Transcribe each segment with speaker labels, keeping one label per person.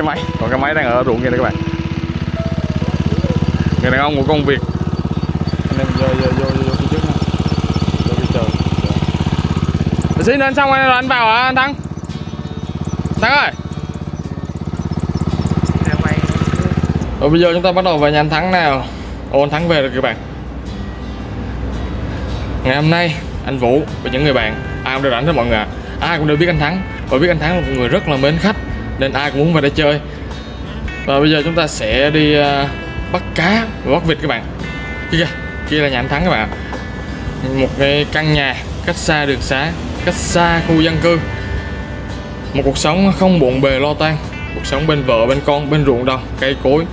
Speaker 1: cái máy. Còn cái máy đang ở ruộng kia đây các bạn. Người đàn ông của công việc. Anh em vô vô vô vô phía trước ha vô phía Để xin lên xong rồi anh vào hả anh thắng? Thắng ơi. Rồi bây giờ chúng ta bắt đầu về nhà anh thắng nào. Ô anh thắng về rồi các bạn. Ngày hôm nay anh vũ và những người bạn ai cũng đều rảnh hết mọi người ạ. Ai cũng đều biết anh thắng. Và biết anh thắng là một người rất là mến khách nên ai cũng muốn về đây chơi. Và bây giờ chúng ta sẽ đi à, bắt cá và bắt vịt các bạn. Kia kìa, kia là nhà anh thắng các bạn một cái căn nhà cách xa đường xá, cách xa khu dân cư. Một cuộc sống không bộn bề lo toan. Cuộc sống bên vợ, bên con, bên ruộng đồng, cây cối.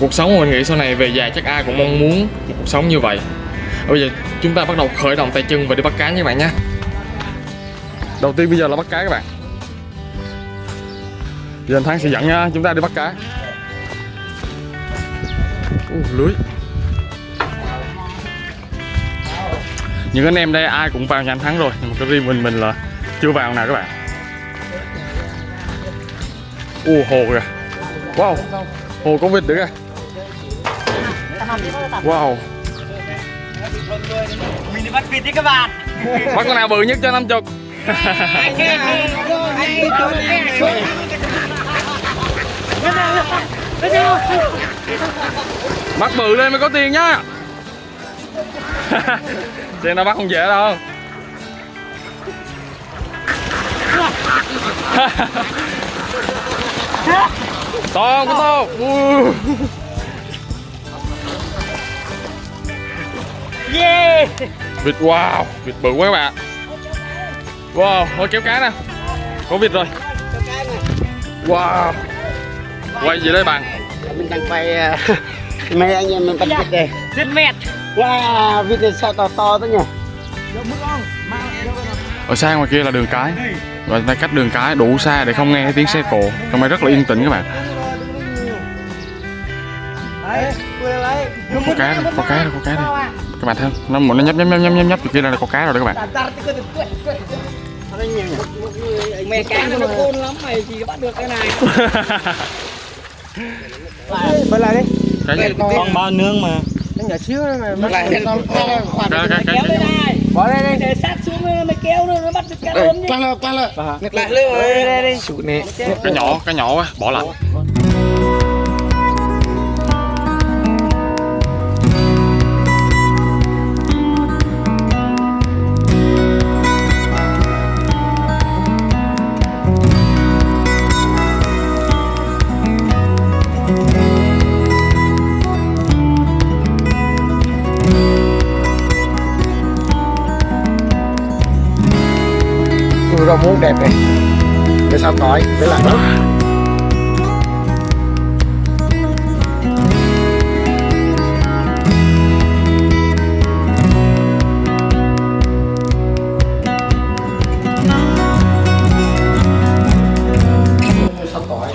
Speaker 1: Cuộc sống mà mình nghĩ sau này về già chắc ai cũng mong muốn một cuộc sống như vậy. Bây giờ chúng ta bắt đầu khởi động tay chân và đi bắt cá nha các bạn nhé đầu tiên bây giờ là bắt cá các bạn giờ anh Thắng sẽ dẫn nha, chúng ta đi bắt cá. Ồ, lưới. Những anh em đây ai cũng vào nhà anh Thắng rồi nhưng mà cái riêng mình mình là chưa vào nào các bạn. Ồ hồ kìa. Wow Hồ có vịt nữa kìa. Wow.
Speaker 2: Mình đi bắt vịt đi các bạn.
Speaker 1: Bắt con nào bự nhất cho 50
Speaker 2: Anh ơi, anh ơi,
Speaker 1: Bắt bự lên mới có tiền nhá. Xem nó bắt không dễ đâu. To có to.
Speaker 2: Yeah.
Speaker 1: Vịt wow vịt bự quá các bạn. Wow thôi kéo cá nè. Có vịt rồi. Wow. Quay gì đây bạn
Speaker 3: mình đang quay ờ, mấy anh em mình bắt vịt đây
Speaker 2: Rất mệt
Speaker 3: wow vịt này sao to to thế nhỉ
Speaker 1: ở xa ngoài kia là đường cái và ta cách đường cái đủ xa để không nghe thấy tiếng xe cộ trong đây rất là yên tĩnh các bạn có cá đây có cá đây có cá đây các bạn thấy không nó một nó nhấp nhấp nhấp nhấp nhấp nhấp từ kia là có cá rồi đó các bạn
Speaker 2: Mẹ cá nó khôn lắm mày chỉ bắt được cái này
Speaker 3: bật lại đi
Speaker 1: cái
Speaker 2: Con bao nương mà.
Speaker 3: Nó nhỏ xíu mà bật lại
Speaker 1: cái,
Speaker 2: Kéo lên này
Speaker 3: bỏ đây đi.
Speaker 2: Để sát xuống nó mày kéo nó nó bắt được cá lớn
Speaker 3: quăng lên quăng lên ngược lại lên đây đây nè.
Speaker 1: Cái nhỏ cái nhỏ quá bỏ lại
Speaker 3: rau muống đẹp này để sao tỏi để lại nước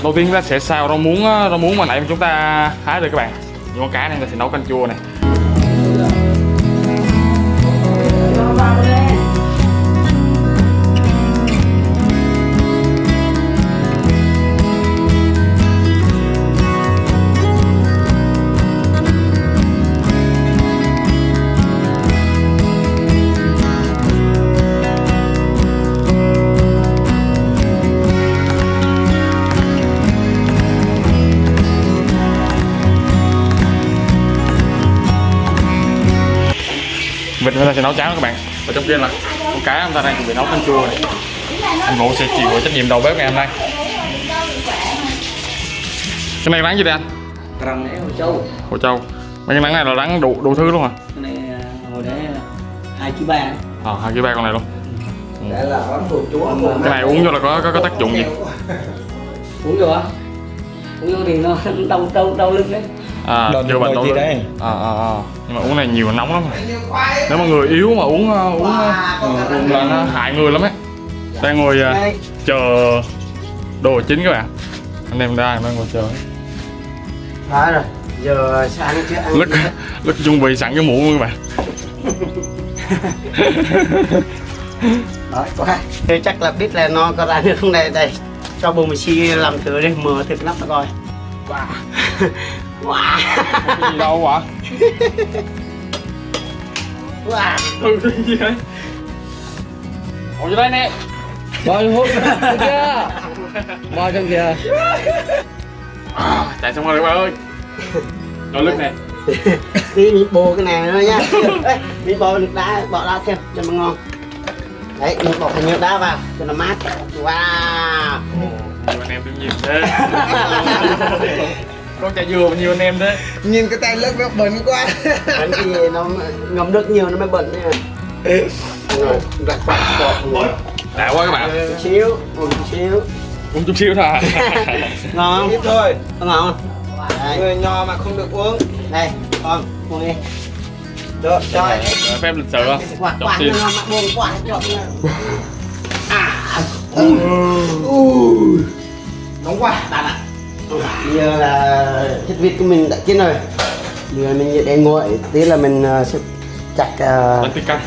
Speaker 1: đầu tiên chúng ta sẽ xào rau muống rau muống mà nãy chúng ta hái được các bạn. Những con cá này thì nấu canh chua này. Sẽ nấu cháo các bạn. Và trong kia là con cá chúng ta đang chuẩn bị nấu canh chua này. Anh Vũ sẽ chịu trách nhiệm đầu bếp ngày hôm nay. Cái này rắn gì đây anh?
Speaker 2: Răng Hồ Châu.
Speaker 1: Hồ Châu. Mấy cái rắn này là rắn đủ đủ thứ luôn hả?
Speaker 2: Cái này à, hồi đấy hai chú ba.
Speaker 1: À, hai cái ba con này luôn.
Speaker 3: Để là món đồ chúa
Speaker 1: cái này uống vô là có có, có tác dụng gì?
Speaker 2: Uống vô á Uống vô thì nó đau đau đau lưng đấy
Speaker 1: à chữa bệnh đâu đấy à, à, à. nhưng mà uống này nhiều nóng lắm. Nếu mà người yếu mà uống uh, uống uh, uống là nó hại người lắm ấy. Đang ngồi uh, chờ đồ chín các bạn. Anh em đang đang ngồi chờ.
Speaker 3: Đó rồi. Giờ sẽ ăn chưa ăn
Speaker 1: lứt lứt chuẩn bị sẵn cái muỗng luôn các bạn.
Speaker 3: Đói quá thế chắc là biết là nó có ra được không đây? Đây
Speaker 2: cho bông xi làm thử đi mở thịt nắp ra coi. Wow wow.
Speaker 1: Cái gì đâu ạ
Speaker 2: wow
Speaker 1: ừ cái gì đấy ngồi vô đây nè.
Speaker 2: Bò hút. Chưa bò trong kìa.
Speaker 1: À, chạy xong rồi các bạn ơi? Rồi nước nè.
Speaker 2: Đi mình bồ cái này nữa Ê, mình bò nước đá bỏ ra thêm cho nó ngon. Đấy mình bỏ nhiều đá vào cho nó mát. Wow.
Speaker 1: Anh em tôi nhìn thế con chả dừa nhiều anh em thế.
Speaker 3: Nhìn cái tay lướt nó bẩn quá.
Speaker 2: Bánh thì nó ngấm nước nhiều nó mới bẩn đấy rồi đặt bọt bọt
Speaker 1: đã quá các bạn.
Speaker 2: Một xíu một xíu.
Speaker 1: Uống chút xíu thôi. À.
Speaker 2: ngon.
Speaker 3: Ít thôi.
Speaker 2: Không ngon không? Đây
Speaker 3: Người nhỏ mà không được uống.
Speaker 2: Đây con uống đi.
Speaker 3: Được, rồi
Speaker 1: Rồi, phép lịch sự không?
Speaker 2: Quả quả ngon mà buồn quả chọn à.
Speaker 3: Nóng quá
Speaker 2: bạn ạ bây giờ là thịt vịt của mình đã chín rồi. Bây giờ mình để nguội tí là mình ờ, sẽ chặt uh,
Speaker 1: bánh tiết canh.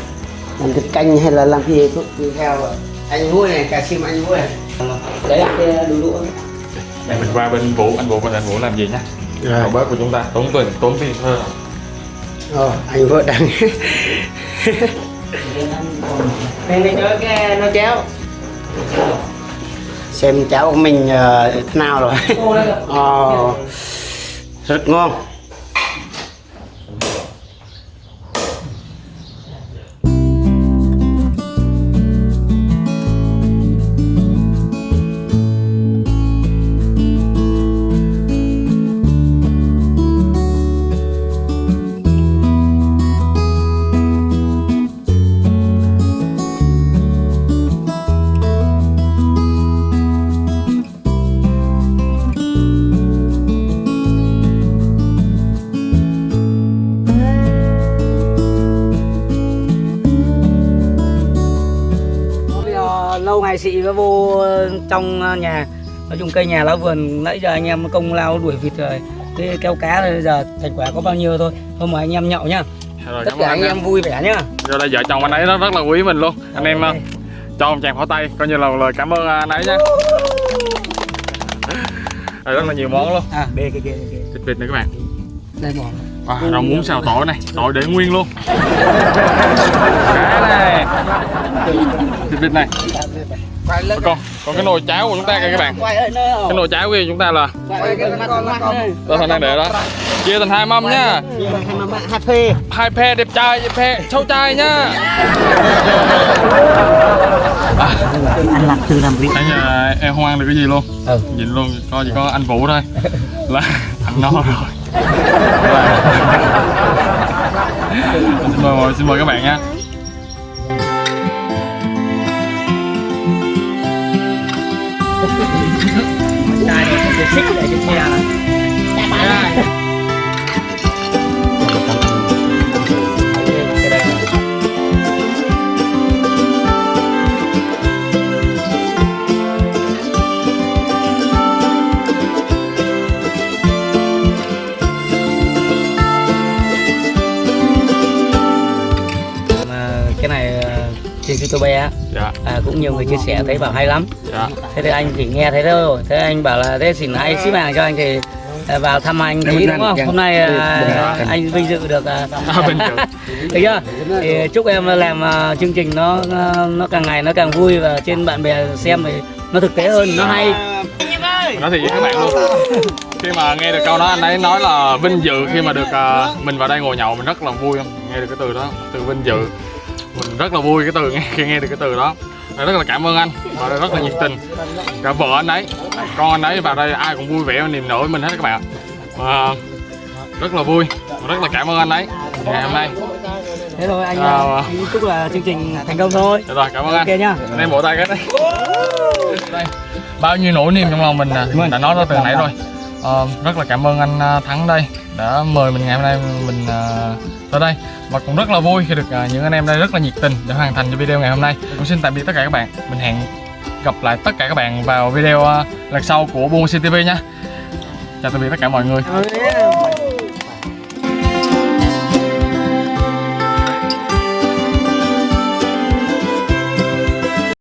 Speaker 2: làm thịt canh hay là làm cái gì cũng tùy theo anh vui này cà sim anh vui này. Đấy cái đu đũa
Speaker 1: Đây mình qua bên Vũ, anh Vũ và anh Vũ làm gì nhá?
Speaker 2: Rồi.
Speaker 1: Bếp của chúng ta. Tốn tiền, tốn tiền thôi
Speaker 2: Ờ, anh vợ đang đi chơi cái nó chéo Xem cháu của mình ờ, thế nào rồi. Ờ, Rất ngon ngày chị có vô trong nhà. Nói chung cây nhà lá vườn nãy giờ anh em công lao đuổi vịt rồi. Cái kéo cá rồi bây giờ thành quả có bao nhiêu thôi. Hôm mời anh em nhậu nhá.
Speaker 1: Rồi,
Speaker 2: tất cả anh em vui vẻ nhá.
Speaker 1: Rồi đây vợ chồng anh ấy rất, rất là quý mình luôn. Anh em ờ, cho một tràng pháo tay, coi như là lời cảm ơn anh ấy nhá Rồi rất là nhiều món luôn.
Speaker 2: À bê kia kia
Speaker 1: Thịt vịt này các bạn.
Speaker 2: Đây bỏ
Speaker 1: à, Rau muống xào tỏi này, tỏi để nguyên luôn. Cá này Thịt vịt này.
Speaker 3: Quay lên
Speaker 1: Còn, cái nồi cháo của chúng ta kìa các bạn. Cái nồi cháo của chúng ta là Tôi thành đang để đó. Chia thành hai mâm nhá
Speaker 2: hai phê
Speaker 1: hai phe đẹp trai phe xấu trai nhá
Speaker 2: anh làm từ làm việc
Speaker 1: nãy giờ em không ăn được cái gì luôn.
Speaker 2: Ừ.
Speaker 1: Nhìn luôn có chỉ có anh vũ thôi. Là ăn no rồi xin mời ngồi xin mời các bạn nha.
Speaker 2: Đây này cái xích để trên xe. Này cái youtube á.
Speaker 1: Dạ.
Speaker 2: À, cũng nhiều người chia sẻ thấy bảo hay lắm.
Speaker 1: Dạ.
Speaker 2: Thế thì anh chỉ nghe thấy thôi thế anh bảo là thế xin ai ship hàng cho anh thì à, vào thăm anh tí đúng không? hôm nay à, anh vinh dự được à,
Speaker 1: À, vinh dự.
Speaker 2: được chưa? Thì chúc em làm chương trình nó nó càng ngày nó càng vui và trên bạn bè xem thì nó thực tế hơn nó hay.
Speaker 1: Thiệt với các bạn luôn. Khi mà nghe được câu đó anh ấy nói là vinh dự khi mà được mình vào đây ngồi nhậu mình rất là vui không? Nghe được cái từ đó từ vinh dự mình rất là vui cái từ nghe khi nghe được cái từ đó. Rất là cảm ơn anh và rất là nhiệt tình. Cả vợ anh ấy con anh ấy vào đây ai cũng vui vẻ và niềm với mình hết các bạn và rất là vui rất là cảm ơn anh ấy. Ngày hôm nay.
Speaker 2: Thế thôi anh
Speaker 1: À,
Speaker 2: à, chúc là chương trình thành công thôi.
Speaker 1: Được rồi cảm ơn
Speaker 2: ok
Speaker 1: anh
Speaker 2: nhá
Speaker 1: anh em vỗ tay cái đây đây bao nhiêu nỗi niềm trong lòng mình à, mình đã nói ra từ nãy rồi. Ờ, rất là cảm ơn anh à, Thắng đây đã mời mình ngày hôm nay mình à, tới đây. Và cũng rất là vui khi được uh, những anh em đây rất là nhiệt tình để hoàn thành cho video ngày hôm nay. Cũng xin tạm biệt tất cả các bạn. Mình hẹn gặp lại tất cả các bạn vào video uh, lần sau của Buôn City TV nha. Chào tạm biệt tất cả mọi người.